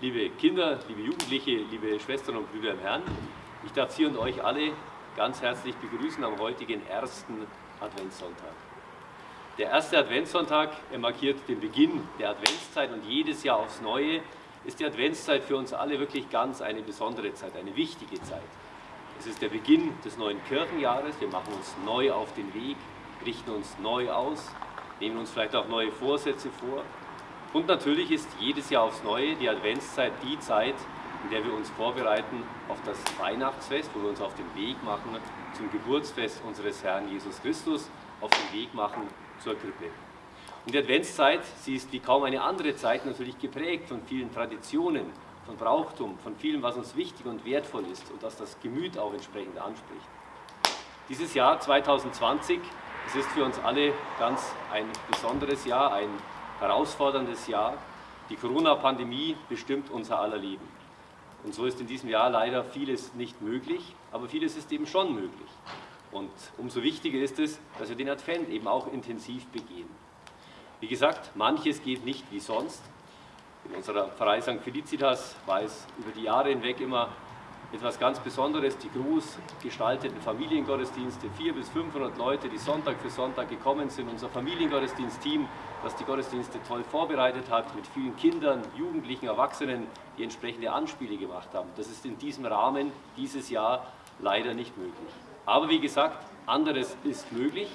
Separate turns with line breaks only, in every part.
liebe Kinder, liebe Jugendliche, liebe Schwestern und Brüder im Herrn. Ich darf Sie und euch alle ganz herzlich begrüßen am heutigen ersten Adventssonntag. Der erste Adventssonntag er markiert den Beginn der Adventszeit und jedes Jahr aufs Neue ist die Adventszeit für uns alle wirklich ganz eine besondere Zeit, eine wichtige Zeit. Es ist der Beginn des neuen Kirchenjahres, wir machen uns neu auf den Weg, richten uns neu aus, nehmen uns vielleicht auch neue Vorsätze vor und natürlich ist jedes Jahr aufs Neue die Adventszeit die Zeit, in der wir uns vorbereiten auf das Weihnachtsfest, wo wir uns auf den Weg machen zum Geburtsfest unseres Herrn Jesus Christus, auf den Weg machen zur Krippe. Und die Adventszeit, sie ist wie kaum eine andere Zeit natürlich geprägt von vielen Traditionen, von Brauchtum, von vielem, was uns wichtig und wertvoll ist und das das Gemüt auch entsprechend anspricht. Dieses Jahr 2020, es ist für uns alle ganz ein besonderes Jahr, ein herausforderndes Jahr. Die Corona-Pandemie bestimmt unser aller Leben. Und so ist in diesem Jahr leider vieles nicht möglich, aber vieles ist eben schon möglich. Und umso wichtiger ist es, dass wir den Advent eben auch intensiv begehen. Wie gesagt, manches geht nicht wie sonst. In unserer Pfarrei St. Felicitas war es über die Jahre hinweg immer etwas ganz Besonderes, die groß gestalteten Familiengottesdienste, 400 bis 500 Leute, die Sonntag für Sonntag gekommen sind, unser Familiengottesdienstteam, das die Gottesdienste toll vorbereitet hat, mit vielen Kindern, Jugendlichen, Erwachsenen, die entsprechende Anspiele gemacht haben. Das ist in diesem Rahmen dieses Jahr leider nicht möglich. Aber wie gesagt, anderes ist möglich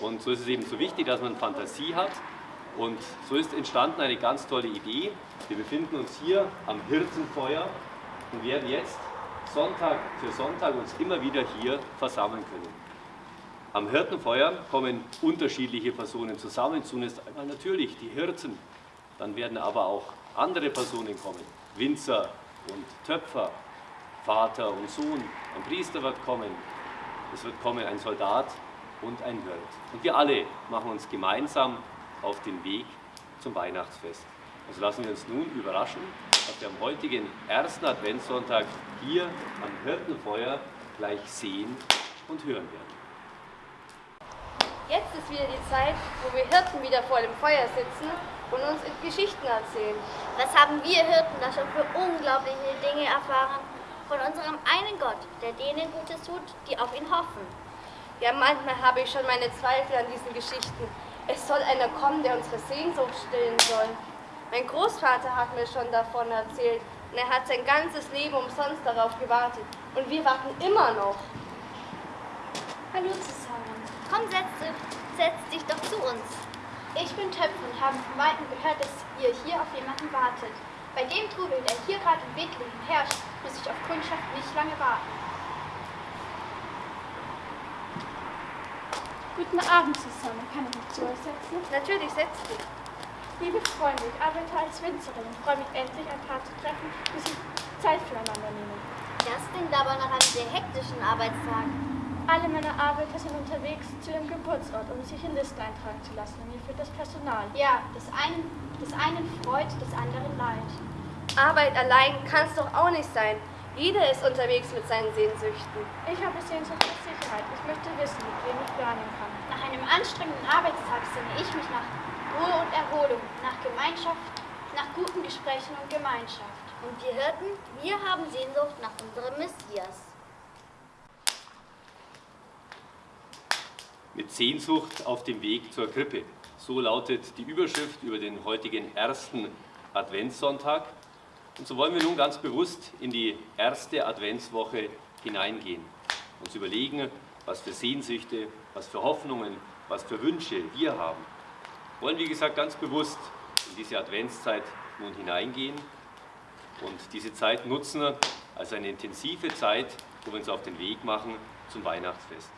und so ist es eben so wichtig, dass man Fantasie hat und so ist entstanden eine ganz tolle Idee. Wir befinden uns hier am Hirtenfeuer und werden jetzt Sonntag für Sonntag uns immer wieder hier versammeln können. Am Hirtenfeuer kommen unterschiedliche Personen zusammen. Zunächst einmal natürlich die Hirten, dann werden aber auch andere Personen kommen. Winzer und Töpfer, Vater und Sohn, ein Priester wird kommen, es wird kommen ein Soldat und ein Hirt. Und wir alle machen uns gemeinsam auf den Weg zum Weihnachtsfest. Also lassen wir uns nun überraschen, was wir am heutigen ersten Adventssonntag hier am Hirtenfeuer gleich sehen und hören werden.
Jetzt ist wieder die Zeit, wo wir Hirten wieder vor dem Feuer sitzen und uns Geschichten erzählen.
Was haben wir Hirten da schon für unglaubliche Dinge erfahren von unserem einen Gott, der denen Gutes tut, die auf ihn hoffen?
Ja, manchmal habe ich schon meine Zweifel an diesen Geschichten. Es soll einer kommen, der unsere Sehnsucht stillen soll. Mein Großvater hat mir schon davon erzählt und er hat sein ganzes Leben umsonst darauf gewartet. Und wir warten immer noch.
Hallo zusammen. Komm, setz, setz dich doch zu uns.
Ich bin Töpfer und habe von Weitem gehört, dass ihr hier auf jemanden wartet. Bei dem Trubel, der hier gerade in Bethlehem herrscht, muss ich auf Kundschaft nicht lange warten.
Guten Abend zusammen. Kann ich mich zu euch setzen?
Natürlich, setz dich.
Liebe Freunde, ich arbeite als Winzerin und freue mich endlich, ein paar zu treffen, die sich Zeit füreinander nehmen.
Das klingt aber nach einem sehr hektischen Arbeitstag.
Alle meiner Arbeiter sind unterwegs zu ihrem Geburtsort, um sich in Liste eintragen zu lassen. Und mir fehlt das Personal.
Ja, das einen, das einen freut, das anderen leid.
Arbeit allein kann es doch auch nicht sein. Jeder ist unterwegs mit seinen Sehnsüchten.
Ich habe Sehnsucht nach Sicherheit. Ich möchte wissen, mit wem ich planen kann.
Nach einem anstrengenden Arbeitstag sehne ich mich nach Ruhe und Erholung, nach Gemeinschaft, nach guten Gesprächen und Gemeinschaft.
Und wir Hirten, wir haben Sehnsucht nach unserem Messias.
Mit Sehnsucht auf dem Weg zur Krippe. So lautet die Überschrift über den heutigen ersten Adventssonntag. Und so wollen wir nun ganz bewusst in die erste Adventswoche hineingehen. Uns überlegen, was für Sehnsüchte, was für Hoffnungen, was für Wünsche wir haben. Wir wollen, wie gesagt, ganz bewusst in diese Adventszeit nun hineingehen und diese Zeit nutzen als eine intensive Zeit, wo wir uns auf den Weg machen zum Weihnachtsfest.